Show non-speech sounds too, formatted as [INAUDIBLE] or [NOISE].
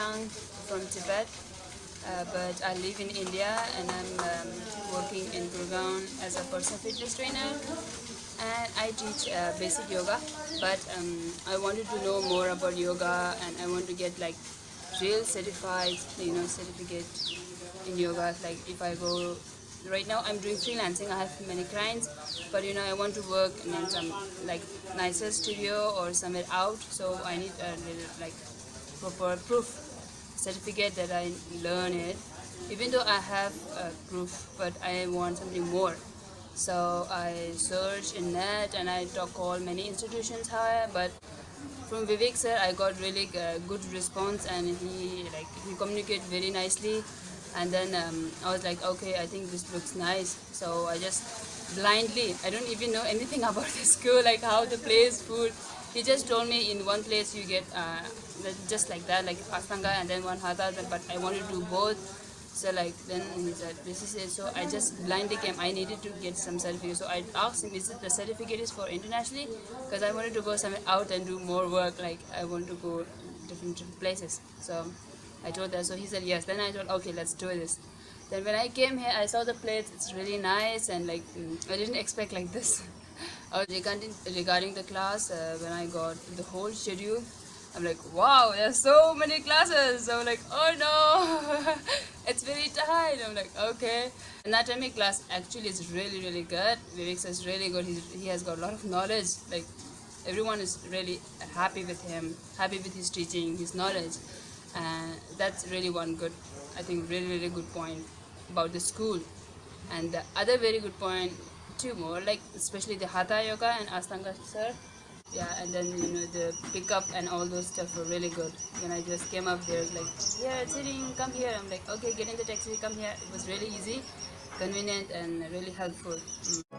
Young from Tibet, uh, but I live in India and I'm um, working in Gurgaon as a personal fitness trainer. And I teach uh, basic yoga, but um, I wanted to know more about yoga and I want to get like real certified, you know, certificate in yoga. Like if I go right now I'm doing freelancing. I have many clients, but you know I want to work in some like nicer studio or somewhere out. So I need a little like proper proof certificate that I learned it. Even though I have a proof, but I want something more. So I search in net and I talk all many institutions how but from Vivek sir I got really good response and he like he communicate very nicely and then um, I was like okay I think this looks nice so I just blindly I don't even know anything [LAUGHS] about the school like how the place food he just told me in one place you get uh, just like that like Astanga and then one hatha but I wanted to do both so like then he said this is it so I just blindly came I needed to get some certificate so I asked him is it the certificate is for internationally because I wanted to go somewhere out and do more work like I want to go different, different places so I told her, so he said yes. Then I told, okay, let's do this. Then when I came here, I saw the place. It's really nice, and like mm, I didn't [LAUGHS] expect like this. Regarding regarding the class, uh, when I got the whole schedule, I'm like, wow, there's so many classes. I'm like, oh no, [LAUGHS] it's very tight. I'm like, okay. Anatomy class actually is really, really good. Vivek is really good. He's, he has got a lot of knowledge. Like, everyone is really happy with him, happy with his teaching, his knowledge and that's really one good i think really really good point about the school and the other very good point two more like especially the hatha yoga and astanga sir yeah and then you know the pickup and all those stuff were really good. When i just came up there like yeah sitting come here. I'm like okay get in the taxi come here. It was really easy convenient and really helpful. Mm.